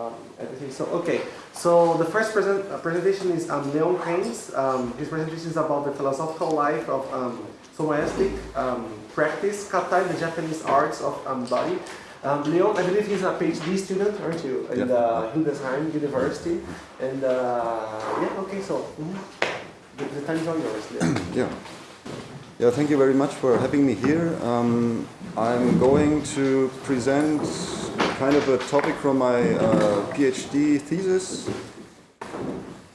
um, everything. So, okay. So the first present, uh, presentation is um, Leon Keynes. Um, his presentation is about the philosophical life of um, um, practice, kata, the Japanese arts of um, body. Um, Leon, I believe he's a PhD student, aren't you, in Yeah. the Hildesheim University. And uh, yeah, okay, so mhm. the, the time is all yours, Leon. Yeah. Yeah, thank you very much for having me here. I'm going to present kind of a topic from my uh, PhD thesis,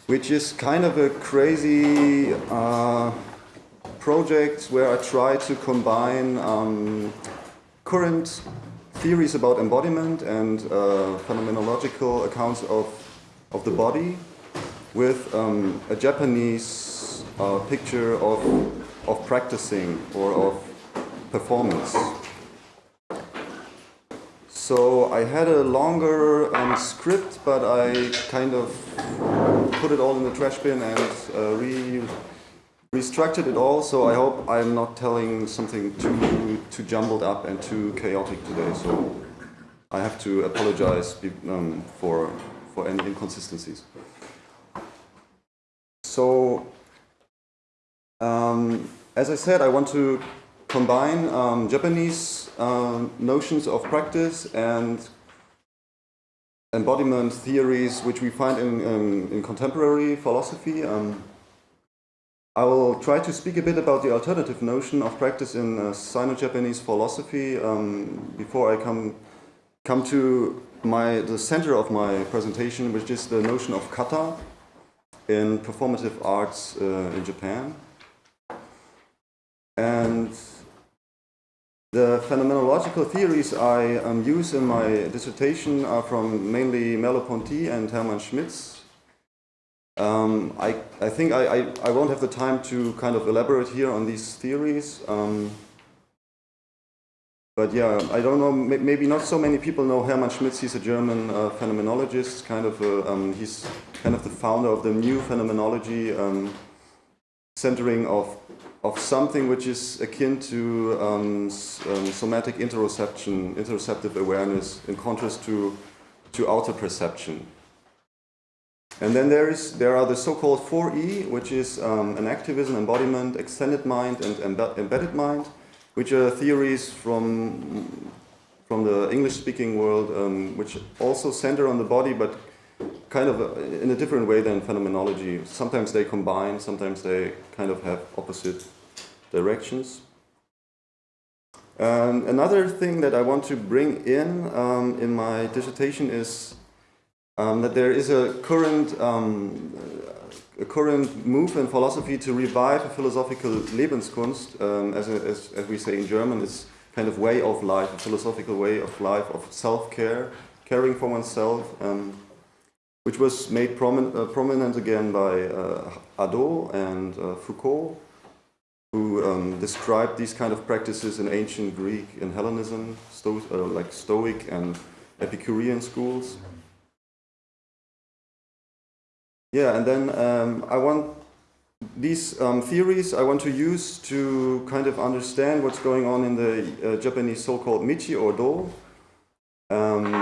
which is kind of a crazy uh, project where I try to combine um, current theories about embodiment and uh, phenomenological accounts of, of the body with um, a Japanese uh, picture of, of practicing or of performance. So I had a longer um, script, but I kind of put it all in the trash bin and uh, re restructured it all. So I hope I'm not telling something too too jumbled up and too chaotic today. So I have to apologize um, for for any inconsistencies. So, um, as I said, I want to combine um, Japanese um, notions of practice and embodiment theories which we find in, um, in contemporary philosophy. Um, I will try to speak a bit about the alternative notion of practice in uh, Sino-Japanese philosophy um, before I come come to my the center of my presentation, which is the notion of kata in performative arts uh, in Japan. And the phenomenological theories I um, use in my dissertation are from mainly Merleau-Ponty and Hermann Schmitz. Um, I, I think I, I, I won't have the time to kind of elaborate here on these theories. Um, but yeah, I don't know, maybe not so many people know Hermann Schmitz. He's a German uh, phenomenologist, kind of a, um, he's kind of the founder of the new phenomenology, um, centering of, of something which is akin to um, um, somatic interoception, interoceptive awareness, in contrast to, to outer perception. And then there is there are the so-called 4E, which is um, enactivism, embodiment, extended mind, and embe- embedded mind, which are theories from from the English-speaking world, um, which also center on the body, but kind of uh, in a different way than phenomenology. Sometimes they combine, sometimes they kind of have opposite directions. Um, another thing that I want to bring in um, in my dissertation is um, that there is a current um, a current move in philosophy to revive a philosophical Lebenskunst, um, as, a, as, as we say in German, it's kind of way of life, a philosophical way of life, of self-care, caring for oneself, um, which was made promin- uh, prominent again by uh, Hadot and uh, Foucault, who um, described these kind of practices in ancient Greek, and Hellenism, sto- uh, like Stoic and Epicurean schools. Yeah, and then um, I want these um, theories I want to use to kind of understand what's going on in the uh, Japanese so-called Michi or Do, um,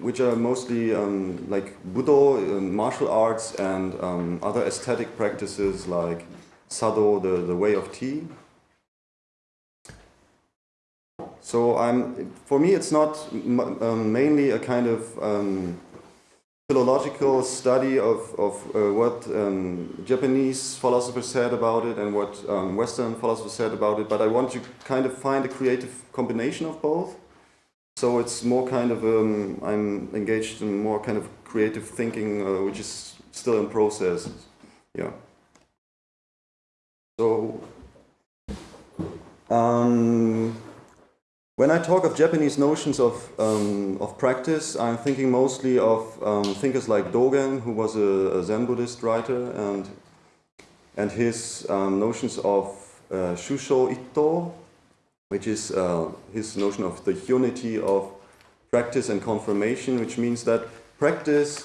which are mostly um, like Budo, uh, martial arts, and um, other aesthetic practices like Sado, the, the way of tea. So I'm, for me, it's not um, mainly a kind of um, philological study of, of uh, what um, Japanese philosophers said about it and what um, Western philosophers said about it, but I want to kind of find a creative combination of both. So it's more kind of, um, I'm engaged in more kind of creative thinking, uh, which is still in process. Yeah. So, um, when I talk of Japanese notions of, um, of practice, I'm thinking mostly of um, thinkers like Dogen, who was a, a Zen Buddhist writer, and, and his um, notions of uh, Shusho Itto, which is uh, his notion of the unity of practice and confirmation, which means that practice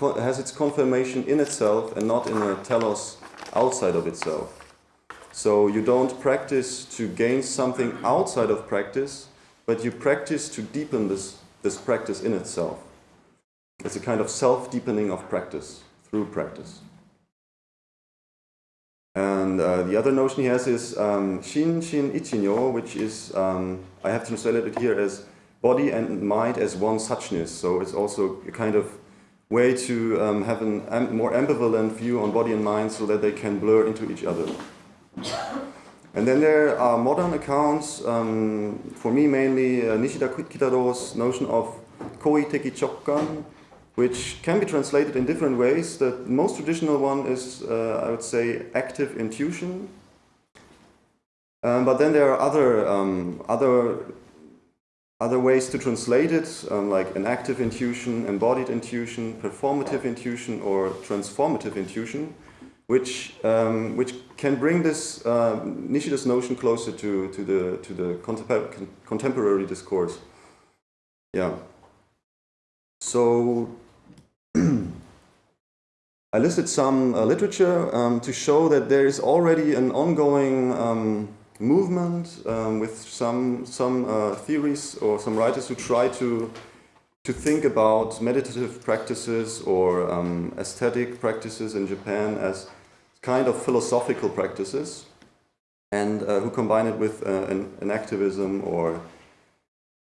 has its confirmation in itself and not in a telos outside of itself. So you don't practice to gain something outside of practice, but you practice to deepen this, this practice in itself. it's a kind of self-deepening of practice through practice. And uh, the other notion he has is um, Shin Shin Ichinyo, which is, um, I have translated it here as body and mind as one suchness. So it's also a kind of way to um, have a am more ambivalent view on body and mind so that they can blur into each other. And then there are modern accounts, um, for me mainly uh, Nishida Kitaro's notion of koi teki chokkan, which can be translated in different ways. The most traditional one is, uh, I would say, active intuition. Um, but then there are other, um, other, other ways to translate it, um, like an active intuition, embodied intuition, performative intuition, or transformative intuition, which, um, which can bring this uh, Nishida's notion closer to, to the, to the contemporary discourse. Yeah. So I listed some uh, literature um, to show that there is already an ongoing um, movement um, with some, some uh, theories or some writers who try to, to think about meditative practices or um, aesthetic practices in Japan as kind of philosophical practices and uh, who combine it with uh, an, an, activism or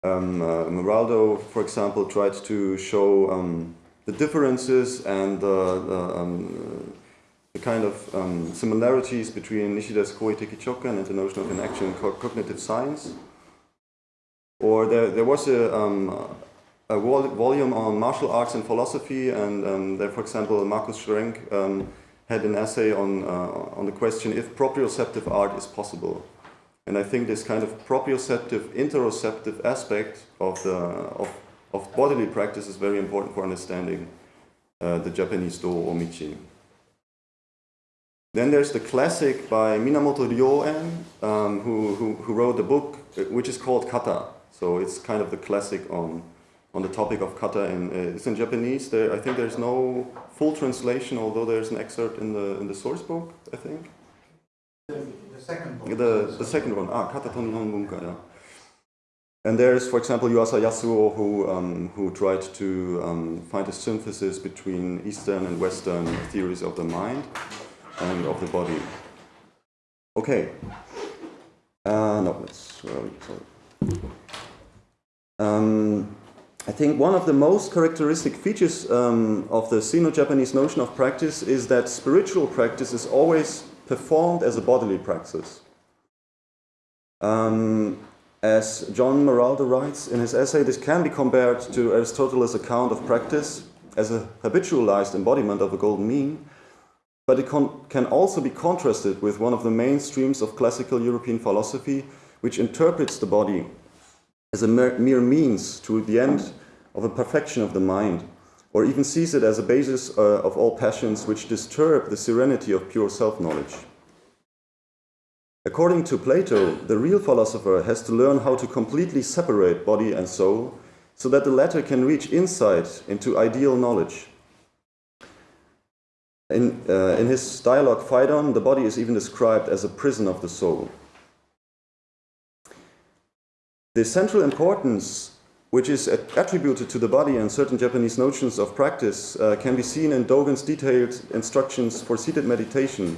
um, uh, Maraldo, for example, tried to show um, the differences and the, um, the kind of um, similarities between Nishida's Koi Teki Chokkan and the notion of enaction co cognitive science. Or there, there was a, um, a vol volume on martial arts and philosophy, and um, there, for example, Markus Schrenk um, had an essay on, uh, on the question if proprioceptive art is possible. And I think this kind of proprioceptive, interoceptive aspect of, the, of of bodily practice is very important for understanding uh, the Japanese Do Omichi. Then there's the classic by Minamoto Ryoen, um, who, who, who, wrote a book uh, which is called Kata. So it's kind of the classic on, on the topic of kata. In, uh, it's in Japanese. There, I think there's no full translation, although there's an excerpt in the, in the source book, I think. The, the second book. The, the second one, ah, Kata Bunka, yeah. And there's, for example, Yuasa Yasuo, who, um, who tried to um, find a synthesis between Eastern and Western theories of the mind and of the body. Okay. Uh, no, let's, sorry. Um, I think one of the most characteristic features um, of the Sino-Japanese notion of practice is that spiritual practice is always performed as a bodily practice. Um, as John Maraldo writes in his essay, this can be compared to Aristotle's account of practice as a habitualized embodiment of a golden mean, but it can also be contrasted with one of the main streams of classical European philosophy, which interprets the body as a mere means to the end of a perfection of the mind, or even sees it as a basis uh, of all passions which disturb the serenity of pure self-knowledge. According to Plato, the real philosopher has to learn how to completely separate body and soul so that the latter can reach insight into ideal knowledge. In, uh, in his dialogue Phaedon, the body is even described as a prison of the soul. The central importance which is attributed to the body and certain Japanese notions of practice uh, can be seen in Dogen's detailed instructions for seated meditation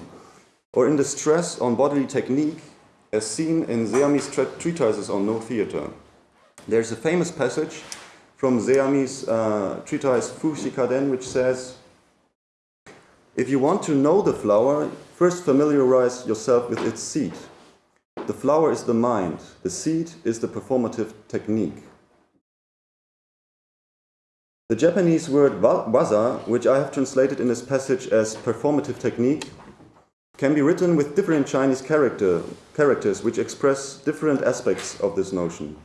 or in the stress on bodily technique as seen in Zeami's treatises on no theater. There's a famous passage from Zeami's uh, treatise Fushikaden which says, if you want to know the flower, first familiarize yourself with its seed. The flower is the mind, the seed is the performative technique. The Japanese word waza, which I have translated in this passage as performative technique, can be written with different Chinese character, characters which express different aspects of this notion.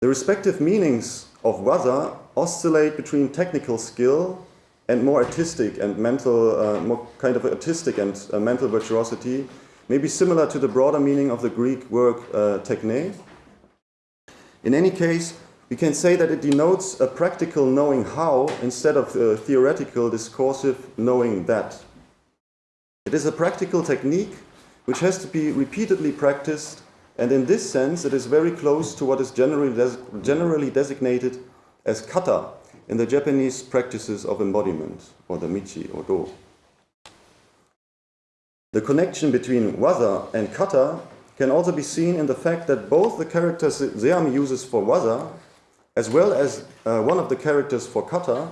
The respective meanings of waza oscillate between technical skill and more artistic and mental, uh, more kind of artistic and uh, mental virtuosity, may be similar to the broader meaning of the Greek word uh, techne. In any case, we can say that it denotes a practical knowing how instead of a theoretical discursive knowing that. It is a practical technique which has to be repeatedly practiced and in this sense it is very close to what is generally, des generally designated as kata in the Japanese practices of embodiment, or the Michi or Do. The connection between waza and kata can also be seen in the fact that both the characters Zeami uses for waza, as well as uh, one of the characters for kata,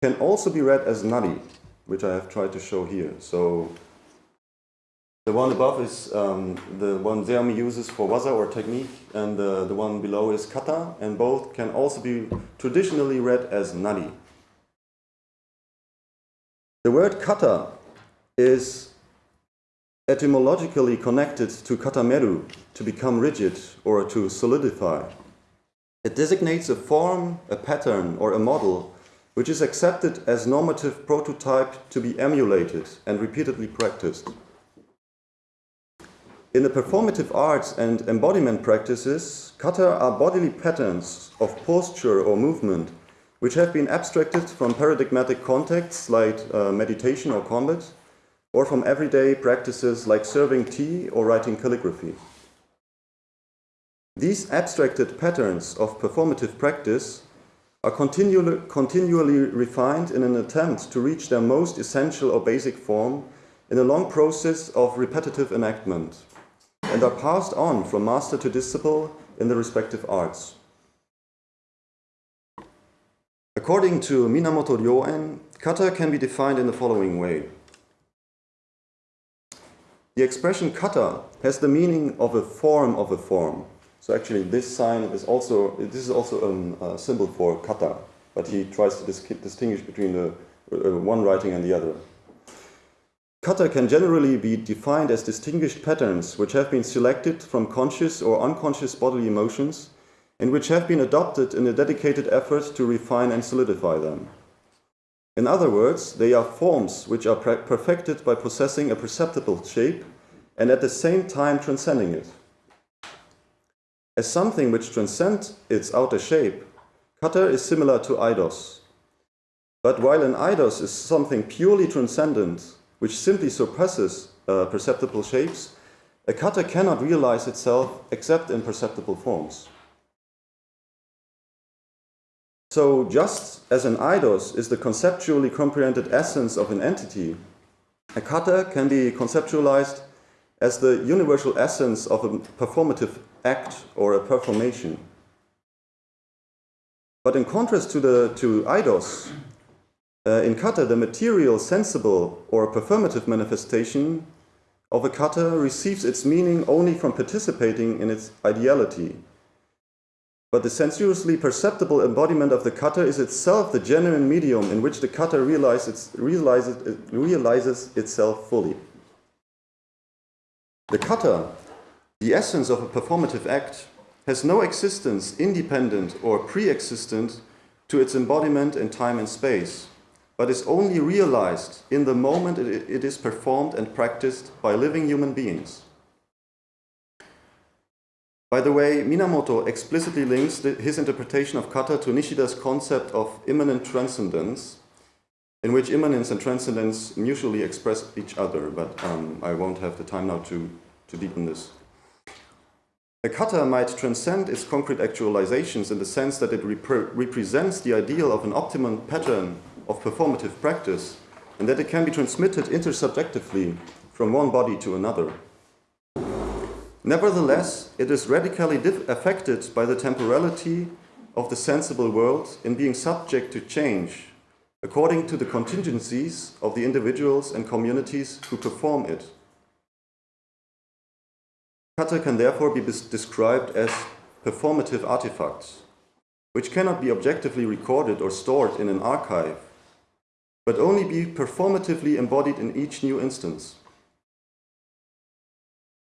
can also be read as nari, which I have tried to show here. So the one above is um, the one Zeami uses for waza or technique, and the, the one below is kata, and both can also be traditionally read as nari. The word kata is etymologically connected to katameru, to become rigid or to solidify. It designates a form, a pattern, or a model which is accepted as normative prototype to be emulated and repeatedly practiced. In the performative arts and embodiment practices, kata are bodily patterns of posture or movement which have been abstracted from paradigmatic contexts like uh, meditation or combat, or from everyday practices like serving tea or writing calligraphy. These abstracted patterns of performative practice are continually, continually refined in an attempt to reach their most essential or basic form in a long process of repetitive enactment and are passed on from master to disciple in the respective arts. According to Minamoto Ryoen, kata can be defined in the following way. The expression kata has the meaning of a form of a form. So actually this sign is also, this is also a symbol for kata, but he tries to dis distinguish between the uh, one writing and the other. Kata can generally be defined as distinguished patterns which have been selected from conscious or unconscious bodily emotions and which have been adopted in a dedicated effort to refine and solidify them. In other words, they are forms which are perfected by possessing a perceptible shape and at the same time transcending it. As something which transcends its outer shape, kata is similar to eidos. But while an eidos is something purely transcendent, which simply surpasses uh, perceptible shapes, a kata cannot realize itself except in perceptible forms. So just as an eidos is the conceptually comprehended essence of an entity, a kata can be conceptualized as the universal essence of a performative act or a performation. But in contrast to, the, to eidos, uh, in kata, the material, sensible, or performative manifestation of a kata receives its meaning only from participating in its ideality. But the sensuously perceptible embodiment of the kata is itself the genuine medium in which the kata realizes, realizes, realizes itself fully. The kata, the essence of a performative act, has no existence independent or pre-existent to its embodiment in time and space but is only realized in the moment it is performed and practiced by living human beings. By the way, Minamoto explicitly links his interpretation of kata to Nishida's concept of immanent transcendence, in which immanence and transcendence mutually express each other, but um, I won't have the time now to, to deepen this. A kata might transcend its concrete actualizations in the sense that it repre represents the ideal of an optimum pattern of performative practice and that it can be transmitted intersubjectively from one body to another. Nevertheless, it is radically affected by the temporality of the sensible world in being subject to change according to the contingencies of the individuals and communities who perform it. Kata can therefore be described as performative artifacts, which cannot be objectively recorded or stored in an archive, but only be performatively embodied in each new instance.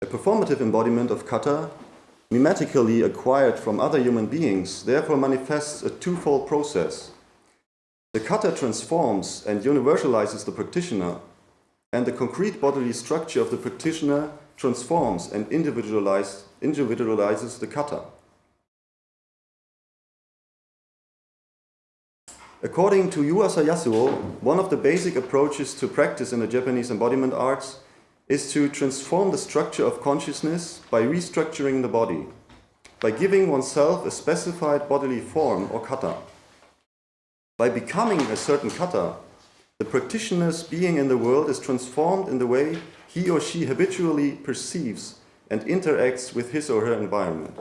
A performative embodiment of kata, mimetically acquired from other human beings, therefore manifests a twofold process. The kata transforms and universalizes the practitioner, and the concrete bodily structure of the practitioner transforms and individualizes the kata. According to Yuasa Yasuo, one of the basic approaches to practice in the Japanese embodiment arts is to transform the structure of consciousness by restructuring the body, by giving oneself a specified bodily form or kata. By becoming a certain kata, the practitioner's being in the world is transformed in the way he or she habitually perceives and interacts with his or her environment.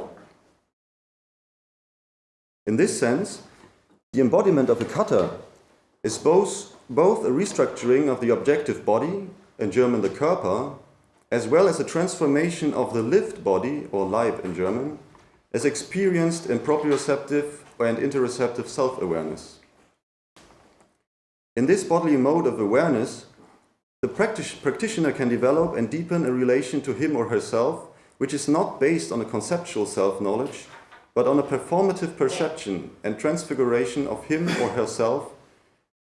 In this sense, the embodiment of a kata is both, both a restructuring of the objective body, in German the Körper, as well as a transformation of the lived body, or Leib in German, as experienced in proprioceptive and interoceptive self-awareness. In this bodily mode of awareness, the practitioner can develop and deepen a relation to him or herself which is not based on a conceptual self-knowledge, but on a performative perception and transfiguration of him or herself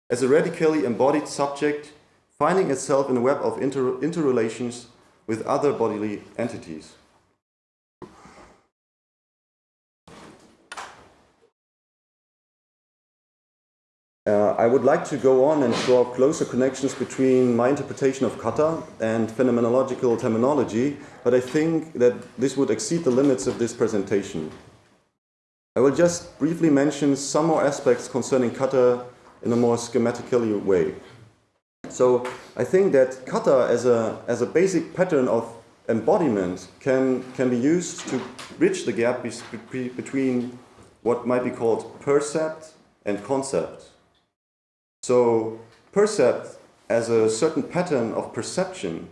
as a radically embodied subject finding itself in a web of inter interrelations with other bodily entities. Uh, I would like to go on and draw closer connections between my interpretation of kata and phenomenological terminology, but I think that this would exceed the limits of this presentation. I will just briefly mention some more aspects concerning kata in a more schematically way. So I think that kata as a, as a basic pattern of embodiment can, can be used to bridge the gap be between what might be called percept and concept. So percept as a certain pattern of perception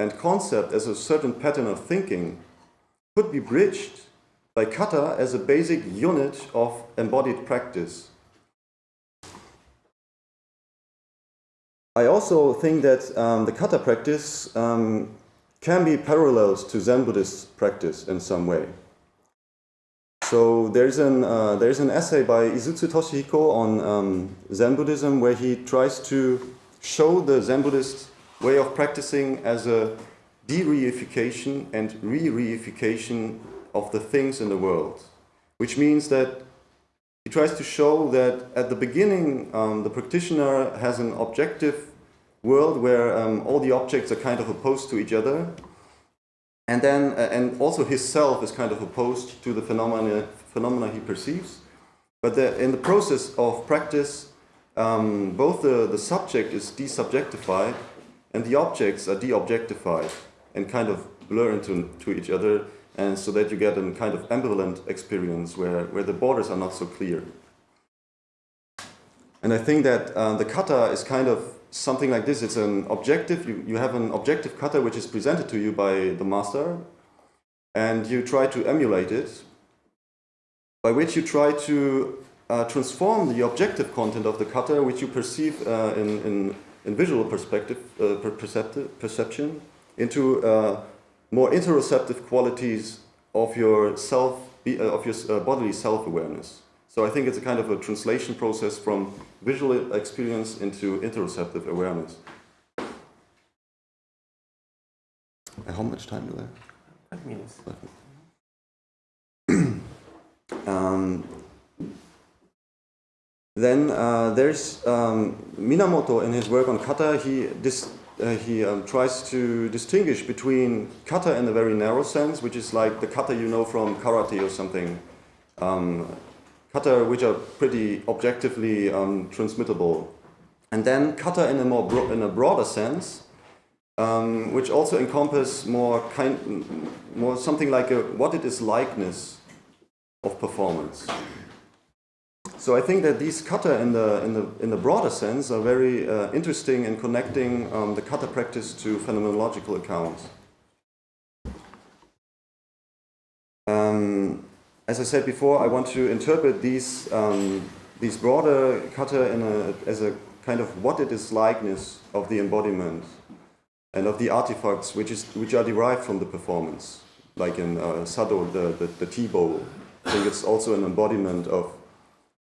and concept as a certain pattern of thinking could be bridged by kata as a basic unit of embodied practice. I also think that um, the kata practice um, can be paralleled to Zen Buddhist practice in some way. So there's an, uh, there's an essay by Izutsu Toshihiko on um, Zen Buddhism where he tries to show the Zen Buddhist way of practicing as a de-reification and re-reification of the things in the world. Which means that he tries to show that at the beginning um, the practitioner has an objective world where um, all the objects are kind of opposed to each other and then, uh, and also his self is kind of opposed to the phenomena, phenomena he perceives. But the, in the process of practice, um, both the, the subject is desubjectified and the objects are de-objectified and kind of blur into to each other and so that you get a kind of ambivalent experience where, where the borders are not so clear. And I think that uh, the kata is kind of something like this. It's an objective, you, you have an objective kata which is presented to you by the master and you try to emulate it, by which you try to uh, transform the objective content of the kata which you perceive uh, in, in, in, visual perspective, uh, perception into uh, more interoceptive qualities of your self, uh, of your uh, bodily self-awareness. So I think it's a kind of a translation process from visual experience into interoceptive awareness. How much time do I have? Five minutes. um, then uh, there's um, Minamoto in his work on kata, he, uh, he um, tries to distinguish between kata in a very narrow sense, which is like the kata you know from karate or something, um, kata which are pretty objectively um, transmittable. And then kata in a more in a broader sense, um, which also encompass more kind, more something like a what it is likeness of performance. So I think that these kata in the in the in the broader sense are very uh, interesting in connecting um, the kata practice to phenomenological accounts. Um, as I said before, I want to interpret these, um, these broader kata in a, as a kind of what it is likeness of the embodiment and of the artifacts which, is, which are derived from the performance. Like in uh, Sado, the, the, the tea bowl. I think it's also an embodiment of,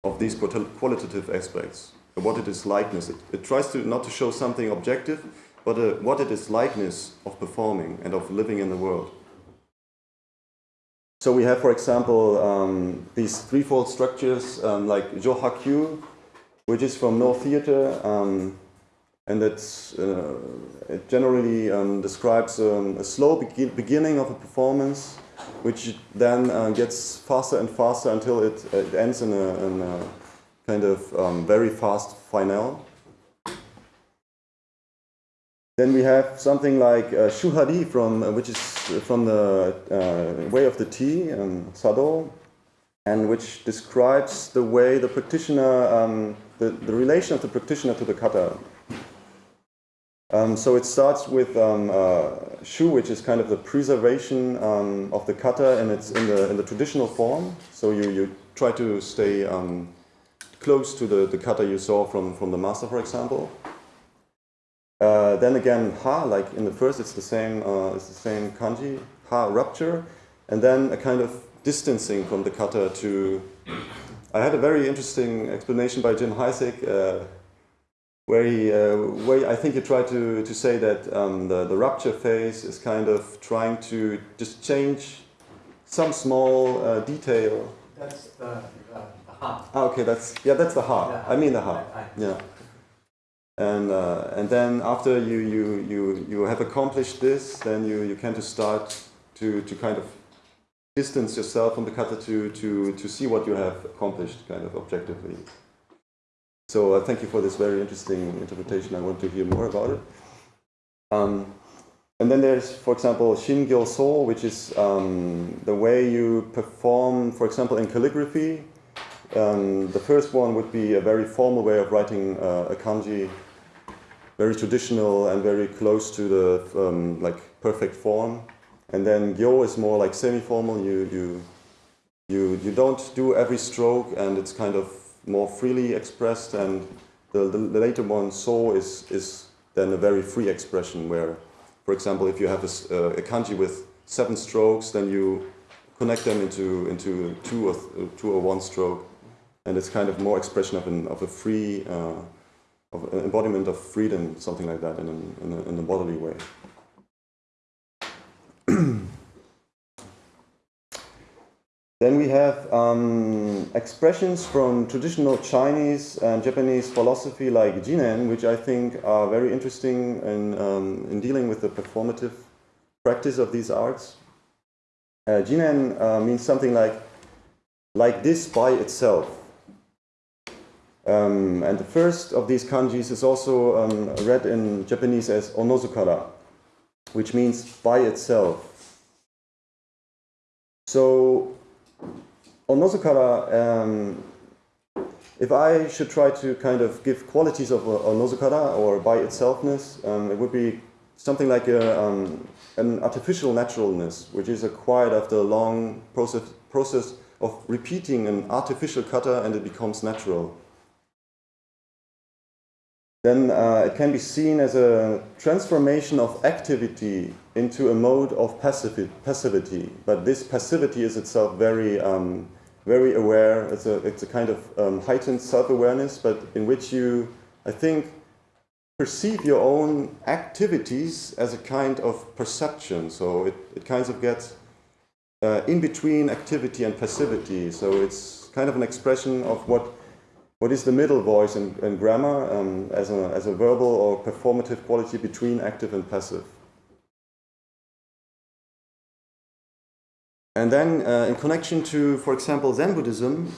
of these qualitative aspects. What it is likeness. It, it tries to not to show something objective, but uh, what it is likeness of performing and of living in the world. So we have, for example, um, these threefold structures um, like Johakyu, which is from Noh Theater, um, and it's, uh, it generally um, describes um, a slow be beginning of a performance, which then uh, gets faster and faster until it, it ends in a, in a, kind of um, very fast finale. Then we have something like uh, Shuhari from uh, which is from the uh, way of the tea, um, Sado, and which describes the way the practitioner, um, the, the relation of the practitioner to the kata. Um, so it starts with um, uh, shu, which is kind of the preservation um, of the kata, and it's in the in the traditional form. So you you try to stay um, close to the, the kata you saw from from the master, for example. Uh, then again, ha, like in the first, it's the same, uh, it's the same kanji, ha, rupture, and then a kind of distancing from the kata to. I had a very interesting explanation by Jim Heisig, uh, where he, uh, where I think he tried to to say that um, the the rupture phase is kind of trying to just change some small uh, detail. That's the, the, the ha. Ah, okay, that's yeah, that's the heart. Yeah. I mean the heart, I- I- Yeah. And, uh, and then after you, you, you, you have accomplished this, then you, you can to start to, to kind of distance yourself from the kata to, to, to see what you have accomplished kind of objectively. So uh, thank you for this very interesting interpretation. I want to hear more about it. Um, and then there's, for example, shin Shingyo So, which is um, the way you perform, for example, in calligraphy. Um, the first one would be a very formal way of writing uh, a kanji, very traditional and very close to the um, like perfect form. And then gyo is more like semi-formal. You you you you don't do every stroke, and it's kind of more freely expressed. And the, the, the later one, so, is is then a very free expression where, for example, if you have a, uh, a kanji with seven strokes, then you connect them into into two or two or one stroke, and it's kind of more expression of an of a free. Uh, of an embodiment of freedom, something like that, in, an, in, a, in a bodily way. Then we have um, expressions from traditional Chinese and Japanese philosophy like Jinen, which I think are very interesting in, um, in dealing with the performative practice of these arts. Uh, Jinen uh, means something like like this by itself. Um, and the first of these kanjis is also um, read in Japanese as onozukara, which means by itself. So, onozukara, um, if I should try to kind of give qualities of uh, onozukara or by itselfness, um, it would be something like a, um, an artificial naturalness, which is acquired after a long process, process of repeating an artificial kata and it becomes natural then uh, it can be seen as a transformation of activity into a mode of passivi- passivity. But this passivity is itself very, um, very aware. It's a, it's a kind of um, heightened self-awareness, but in which you, I think, perceive your own activities as a kind of perception. So it, it kind of gets uh, in between activity and passivity. So it's kind of an expression of what what is the middle voice in, in grammar um, as, a, as a verbal or performative quality between active and passive. And then, uh, in connection to, for example, Zen Buddhism,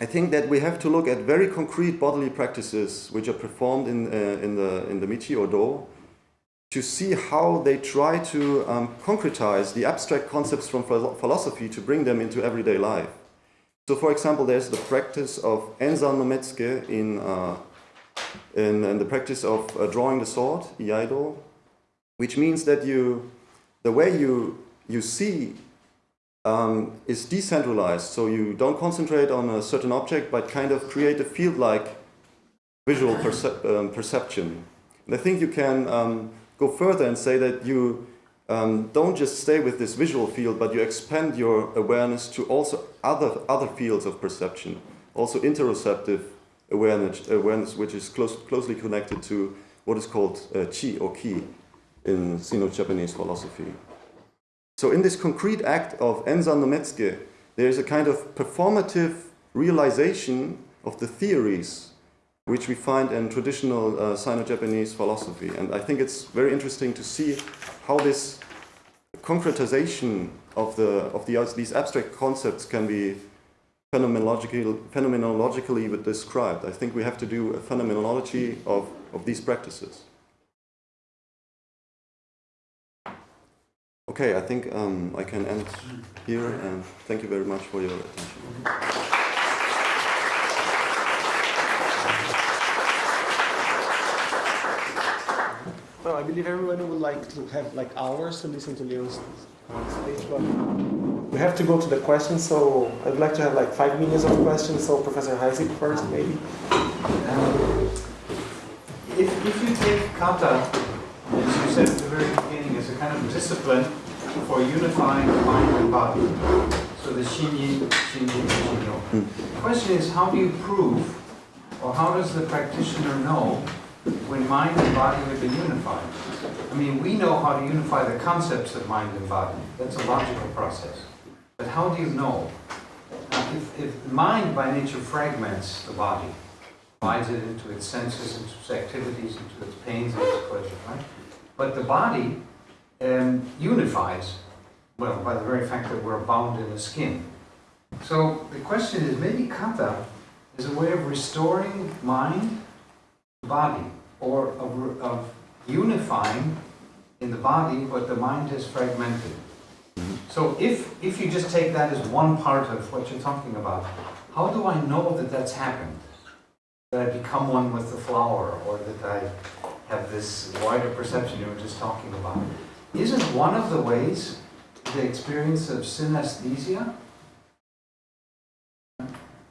I think that we have to look at very concrete bodily practices which are performed in, uh, in, the, in the Michi or Do to see how they try to um, concretize the abstract concepts from philosophy to bring them into everyday life. So, for example, there's the practice of Enzan no Metsuke in, uh, in, in the practice of uh, drawing the sword, Iaido, which means that you, the way you, you see um, is decentralized. So you don't concentrate on a certain object, but kind of create a field-like visual percep- um, perception. And I think you can um, go further and say that you um, don't just stay with this visual field, but you expand your awareness to also other other fields of perception, also interoceptive awareness, awareness which is close, closely connected to what is called uh, chi or ki in Sino-Japanese philosophy. So in this concrete act of Enzan no Metsuke, there is a kind of performative realization of the theories which we find in traditional uh, Sino-Japanese philosophy. And I think it's very interesting to see how this concretization of, the, of the, these abstract concepts can be phenomenological, phenomenologically described. I think we have to do a phenomenology of, of these practices. Okay, I think um, I can end here and thank you very much for your attention. Well, I believe everyone would like to have like hours to listen to Leon's speech, but we have to go to the questions. So I'd like to have like five minutes of questions. So Professor Heisig first, maybe. Um, If, if you take kata, as you said at the very beginning, as a kind of discipline for unifying the mind and body, so the shinyin, shinyin, shinyo. The question is, how do you prove, or how does the practitioner know when mind and body have been unified? I mean, we know how to unify the concepts of mind and body. That's a logical process. But how do you know? Now, if, if mind by nature fragments the body, divides it into its senses, into its activities, into its pains and its pleasures, right? But the body um, unifies, well, by the very fact that we're bound in a skin. So the question is, maybe kata is a way of restoring mind to body, or of, of unifying in the body what the mind has fragmented. So if, if you just take that as one part of what you're talking about, how do I know that that's happened? That I become one with the flower, or that I have this wider perception you were just talking about? Isn't one of the ways the experience of synesthesia?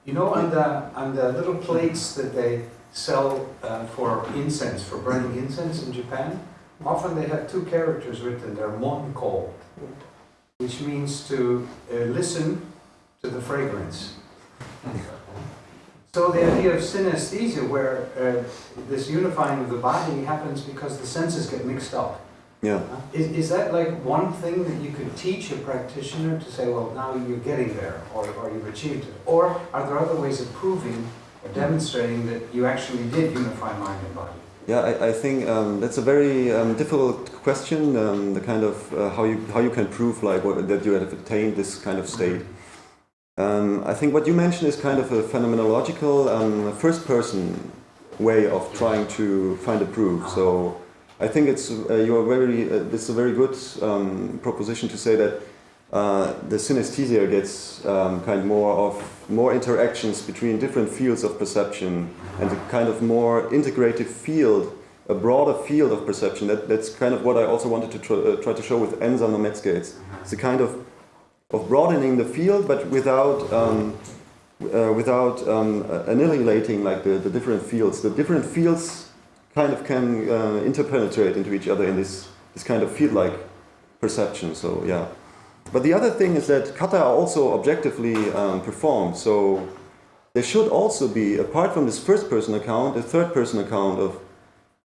You know, on the, on the little plates that they sell uh, for incense, for burning incense in Japan, often they have two characters written there, monko, which means to uh, listen to the fragrance. So the idea of synesthesia, where uh, this unifying of the body happens because the senses get mixed up. Yeah. Is, is that like one thing that you could teach a practitioner to say, well, now you're getting there, or, or you've achieved it? Or are there other ways of proving or demonstrating that you actually did unify mind and body? Yeah, I, I think um, that's a very um, difficult question. Um, the kind of uh, how you how you can prove like what, that you have attained this kind of state. Um, I think what you mentioned is kind of a phenomenological um, first-person way of trying to find a proof. So I think it's uh, you are very uh, this is a very good um, proposition to say that uh, the synesthesia gets um, kind of more of more interactions between different fields of perception and a kind of more integrative field, a broader field of perception. That, that's kind of what I also wanted to try, uh, try to show with Enzan no Metsuke. It's a kind of of broadening the field, but without um, uh, without um, annihilating like the, the different fields. The different fields kind of can uh, interpenetrate into each other in this this kind of field-like perception. So yeah. But the other thing is that kata are also objectively um, performed. So there should also be, apart from this first-person account, a third-person account of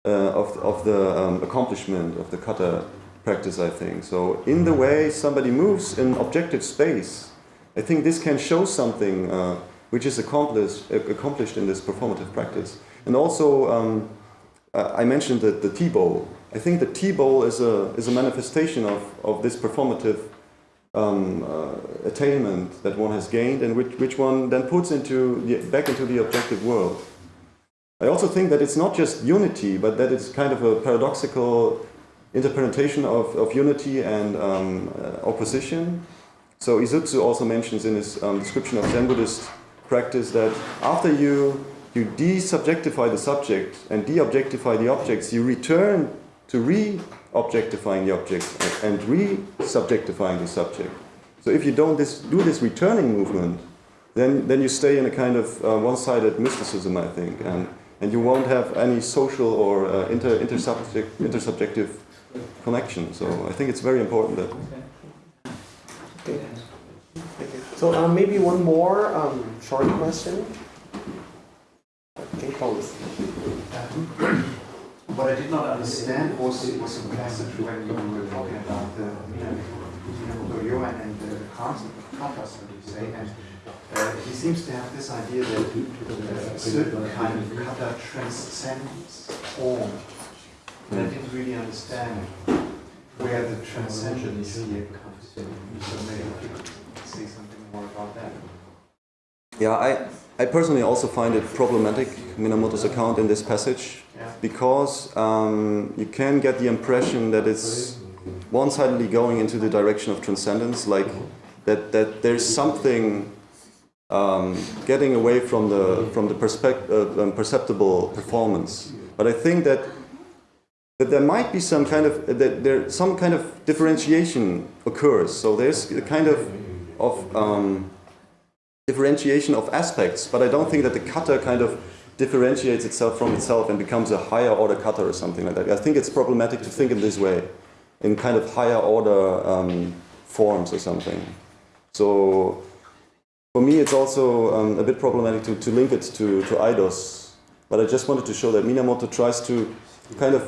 uh, of of the um, accomplishment of the kata practice, I think. So in the way somebody moves in objective space, I think this can show something uh, which is accomplished, accomplished in this performative practice. And also, um, I mentioned that the tea bowl. I think the tea bowl is a, is a manifestation of, of this performative um, uh, attainment that one has gained and which, which one then puts into the, back into the objective world. I also think that it's not just unity, but that it's kind of a paradoxical interpretation of, of unity and um, uh, opposition. So Izutsu also mentions in his um, description of Zen Buddhist practice that after you, you de-subjectify the subject and de-objectify the objects, you return to re-objectifying the objects and re-subjectifying the subject. So if you don't this, do this returning movement, then, then you stay in a kind of uh, one-sided mysticism, I think, and, and you won't have any social or uh, inter, intersubject, intersubjective connection. So I think it's very important that. Okay. So um, maybe one more um, short question. Okay, pose. What I did not understand was, it was a passage when you were talking about the Minamoto and the kata, so to say, and uh, he seems to have this idea that uh, a certain kind of kata transcends form. And I didn't really understand where the transcendence here comes in. So maybe you could say something more about that. Yeah, I, I personally also find it problematic, Minamoto's account in this passage, because um, you can get the impression that it's one-sidedly going into the direction of transcendence, like that, that there's something um, getting away from the, from the uh, um, perceptible performance. But I think that that there might be some kind of that there some kind of differentiation occurs. So there's a kind of of um, differentiation of aspects, but I don't think that the cutter kind of differentiates itself from itself and becomes a higher order cutter or something like that. I think it's problematic to think in this way, in kind of higher order um, forms or something. So for me, it's also um, a bit problematic to, to link it to, to eidos, but I just wanted to show that Minamoto tries to kind of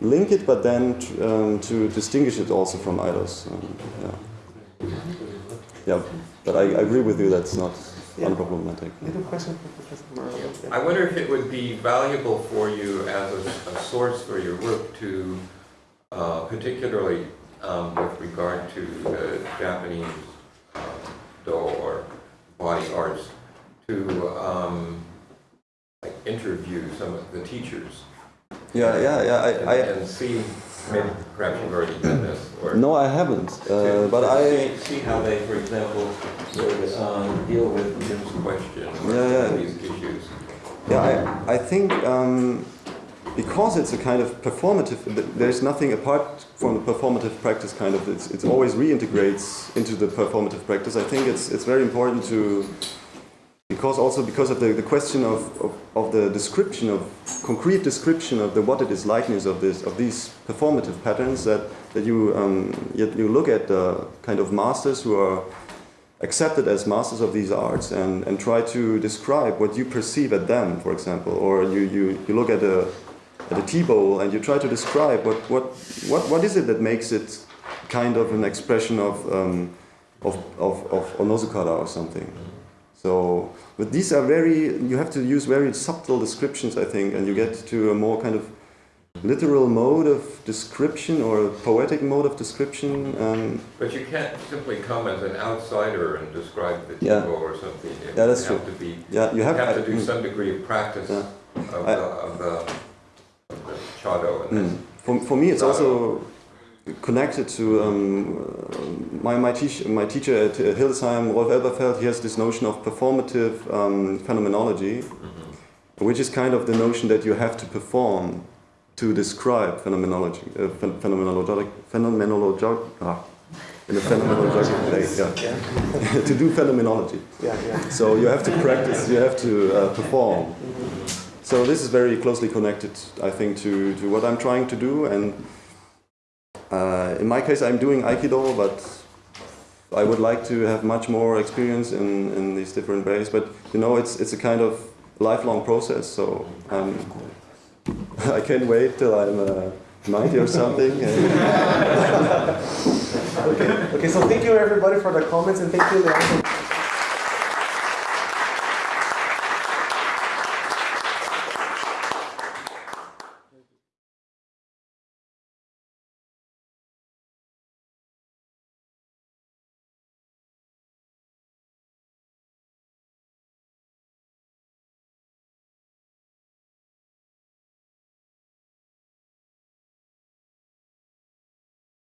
link it, but then um, to distinguish it also from eidos. Um, yeah. Yeah, but I, I agree with you that's not Yeah. unproblematic. Little question for Professor Marlowe. Yeah. I wonder if it would be valuable for you as a, a source for your work to, uh, particularly um, with regard to the Japanese uh, Do or body arts, to um, like interview some of the teachers Yeah, yeah, yeah. and, I, I, and see, maybe perhaps you've already done this, or no, I haven't. Uh, but I, see, how they, for example, um, deal with Jim's question Yeah, yeah. these issues. Yeah, I, I think um, because it's a kind of performative, there's nothing apart from the performative practice kind of, it's, it's always reintegrates into the performative practice. I think it's, it's very important to, because also because of the, the question of, of, of the description of, concrete description of the what it is likeness of this, of these performative patterns that, that you, um, you, you look at the kind of masters who are accepted as masters of these arts and, and try to describe what you perceive at them, for example, or you, you, you look at a, at a tea bowl and you try to describe what, what, what, what is it that makes it kind of an expression of, um, of, of, of Onozukara or something. So, but these are very, you have to use very subtle descriptions, I think, and you get to a more kind of literal mode of description or a poetic mode of description. Um, But you can't simply come as an outsider and describe the Yeah. people or something. You Yeah, that's have true. to be, yeah, you you have, have to do mm. some degree of practice Yeah. of I- the, of the, of the Chado and Mm. For, for me, it's also connected to um, uh, my, my, teach, my teacher at uh, Hildesheim, Rolf Elberfeld, he has this notion of performative um, phenomenology, Mhm. which is kind of the notion that you have to perform to describe phenomenology, uh, phen- phenomenologic, phenomenologic, ah, in a phenomenological way, yeah. to do phenomenology. Yeah, yeah. So you have to practice, you have to uh, perform. So this is very closely connected, I think, to, to what I'm trying to do. And uh, in my case, I'm doing Aikido, but I would like to have much more experience in, in these different ways. But you know, it's it's a kind of lifelong process. So um, I can't wait till I'm uh, 90 or something. Okay, okay, so thank you everybody for the comments and thank you